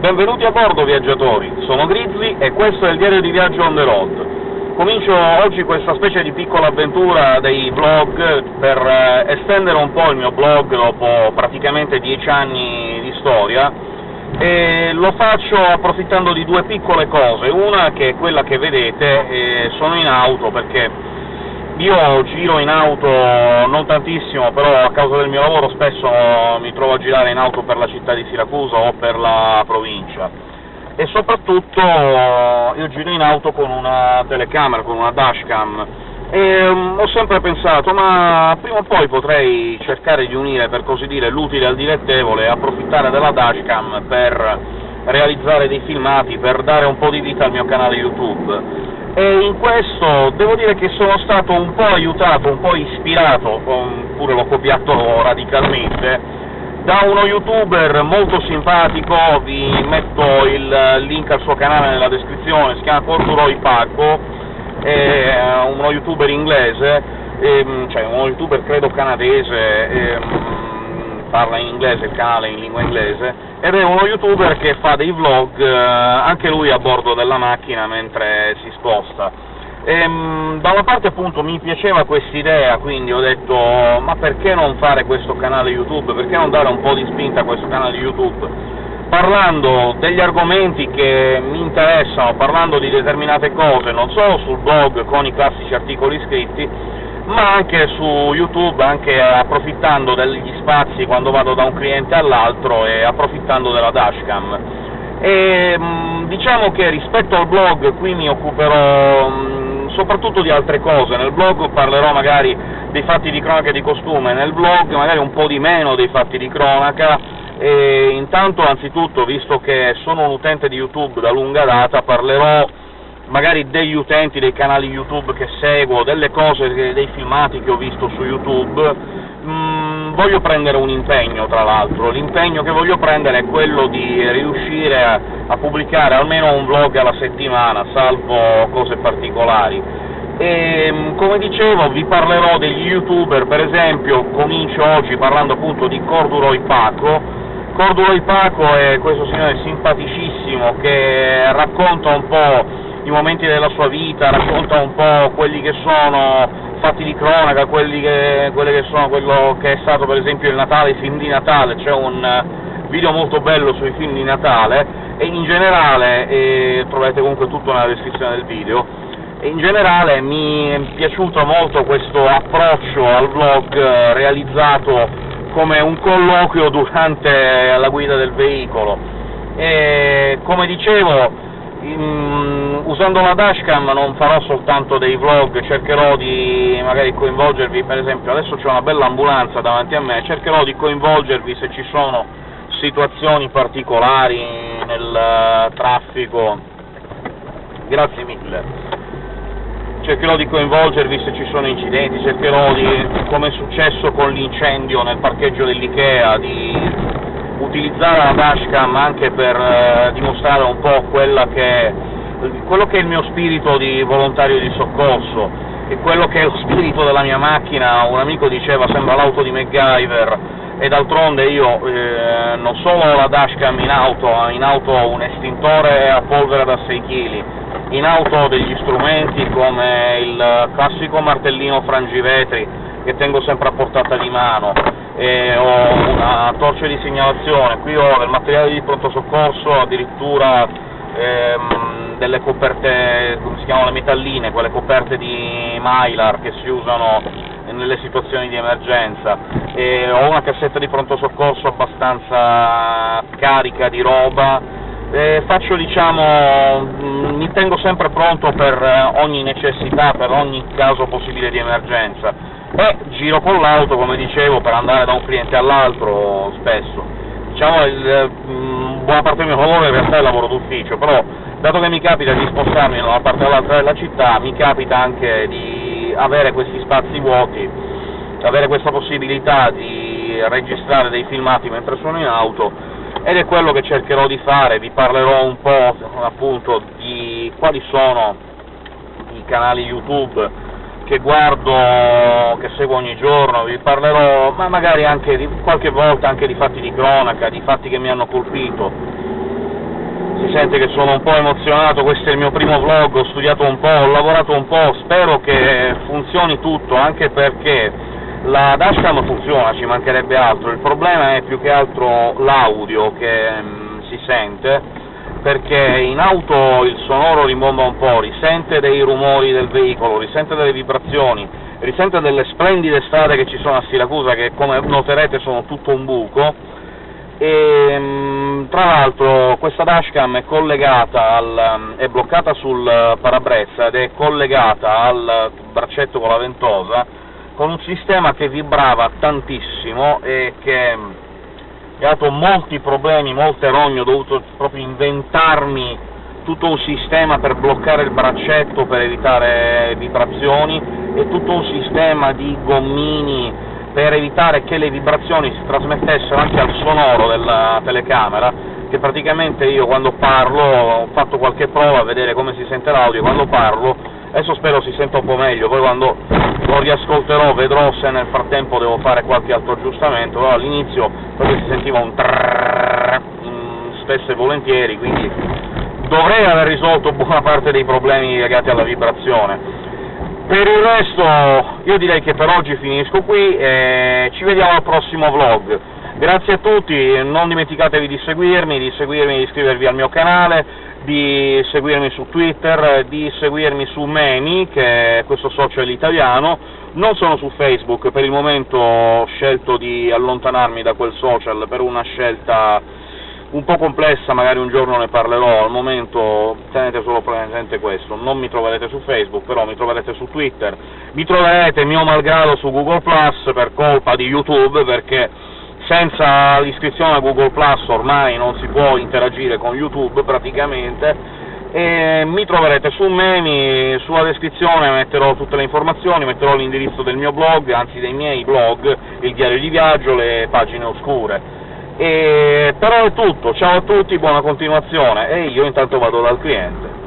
Benvenuti a bordo, viaggiatori! Sono Grizzly e questo è il diario di viaggio on the road. Comincio oggi questa specie di piccola avventura dei vlog per eh, estendere un po' il mio blog dopo praticamente dieci anni di storia, e lo faccio approfittando di due piccole cose. Una che è quella che vedete, eh, sono in auto perché io giro in auto non tantissimo, però a causa del mio lavoro spesso mi trovo a girare in auto per la città di Siracusa o per la provincia, e soprattutto io giro in auto con una telecamera, con una dashcam, e um, ho sempre pensato, ma prima o poi potrei cercare di unire, per così dire, l'utile al dilettevole e approfittare della dashcam per realizzare dei filmati, per dare un po' di vita al mio canale YouTube e in questo devo dire che sono stato un po' aiutato, un po' ispirato, pure l'ho copiato radicalmente, da uno youtuber molto simpatico, vi metto il link al suo canale nella descrizione, si chiama Corduroy Paco, è uno youtuber inglese, cioè uno youtuber credo canadese, parla in inglese, il canale in lingua inglese, ed è uno youtuber che fa dei vlog, eh, anche lui a bordo della macchina mentre si sposta. E, ehm, da una parte appunto mi piaceva quest'idea, quindi ho detto ma perché non fare questo canale YouTube, perché non dare un po' di spinta a questo canale YouTube? parlando degli argomenti che mi interessano, parlando di determinate cose, non solo sul blog con i classici articoli scritti, ma anche su YouTube, anche approfittando degli spazi quando vado da un cliente all'altro e approfittando della dashcam. E, mm, diciamo che rispetto al blog qui mi occuperò mm, soprattutto di altre cose, nel blog parlerò magari dei fatti di cronaca e di costume, nel blog magari un po' di meno dei fatti di cronaca, e intanto anzitutto, visto che sono un utente di YouTube da lunga data, parlerò magari degli utenti dei canali YouTube che seguo, delle cose, dei filmati che ho visto su YouTube, mm, voglio prendere un impegno, tra l'altro. L'impegno che voglio prendere è quello di riuscire a, a, pubblicare almeno un vlog alla settimana, salvo cose particolari. E, mm, come dicevo, vi parlerò degli YouTuber, per esempio, comincio oggi parlando appunto di Corduroy Paco, Corduroy Paco è questo signore simpaticissimo che racconta un po' i momenti della sua vita, racconta un po' quelli che sono fatti di cronaca, quelli che, che sono quello che è stato per esempio il Natale, i film di Natale, c'è un video molto bello sui film di Natale, e in generale, e trovate comunque tutto nella descrizione del video, in generale mi è piaciuto molto questo approccio al vlog realizzato come un colloquio durante la guida del veicolo. E, come dicevo, usando la dashcam non farò soltanto dei vlog, cercherò di magari coinvolgervi, per esempio adesso c'è una bella ambulanza davanti a me, cercherò di coinvolgervi se ci sono situazioni particolari nel traffico, grazie mille, cercherò di coinvolgervi se ci sono incidenti, cercherò di, come è successo con l'incendio nel parcheggio dell'Ikea, di utilizzare la dashcam anche per eh, dimostrare un po' che, quello che è il mio spirito di volontario di soccorso. E quello che è lo spirito della mia macchina, un amico diceva sembra l'auto di MacGyver, e d'altronde io eh, non solo ho la dashcam in auto, in auto ho un estintore a polvere da 6 kg, in auto ho degli strumenti come il classico martellino frangivetri che tengo sempre a portata di mano, e ho una torcia di segnalazione, qui ho del materiale di pronto soccorso, addirittura ehm, delle coperte, come si chiamano le metalline, quelle coperte di Mylar che si usano nelle situazioni di emergenza, e ho una cassetta di pronto soccorso abbastanza carica di roba, e faccio diciamo, mi tengo sempre pronto per ogni necessità, per ogni caso possibile di emergenza e giro con l'auto, come dicevo, per andare da un cliente all'altro spesso. Diciamo, il, mh, mm, buona parte del mio lavoro in realtà è lavoro d'ufficio, però dato che mi capita di spostarmi da una parte all'altra della città, mi capita anche di avere questi spazi vuoti, avere questa possibilità di registrare dei filmati mentre sono in auto, ed è quello che cercherò di fare, vi parlerò un po' appunto di quali sono i canali YouTube che guardo, che seguo ogni giorno, vi parlerò, ma magari anche di, qualche volta anche di fatti di cronaca, di fatti che mi hanno colpito. si sente che sono un po' emozionato, questo è il mio primo vlog, ho studiato un po', ho lavorato un po', spero che funzioni tutto, anche perché la dashcam funziona, ci mancherebbe altro, il problema è più che altro l'audio che mh, mm, si sente, perché in auto il sonoro rimbomba un po', risente dei rumori del veicolo, risente delle vibrazioni, risente delle splendide strade che ci sono a Siracusa, che come noterete sono tutto un buco, e mm, tra l'altro questa dashcam è al, è bloccata sul parabrezza ed è collegata al braccetto con la ventosa con un sistema che vibrava tantissimo e che dato molti problemi, molte rogne, ho dovuto proprio inventarmi tutto un sistema per bloccare il braccetto per evitare vibrazioni e tutto un sistema di gommini per evitare che le vibrazioni si trasmettessero anche al sonoro della telecamera, che praticamente io quando parlo, ho fatto qualche prova a vedere come si sente l'audio, quando parlo, adesso spero si senta un po' meglio, poi quando lo riascolterò vedrò se nel frattempo devo fare qualche altro aggiustamento, però all'inizio proprio si sentiva un trrrr, spesso e volentieri, quindi dovrei aver risolto buona parte dei problemi legati alla vibrazione. Per il resto io direi che per oggi finisco qui e ci vediamo al prossimo vlog. Grazie a tutti, non dimenticatevi di seguirmi, di seguirmi di iscrivervi al mio canale, di seguirmi su Twitter, di seguirmi su Meni, che è questo social italiano, non sono su Facebook, per il momento ho scelto di allontanarmi da quel social per una scelta un po' complessa, magari un giorno ne parlerò, al momento tenete solo presente questo, non mi troverete su Facebook, però mi troverete su Twitter, mi troverete mio malgrado su Google Plus per colpa di YouTube, perché senza l'iscrizione a Google Plus ormai non si può interagire con YouTube praticamente, e mi troverete su Memi, sulla descrizione metterò tutte le informazioni, metterò l'indirizzo del mio blog, anzi dei miei blog, il diario di viaggio, le pagine oscure. E, però è tutto, ciao a tutti, buona continuazione, e io intanto vado dal cliente.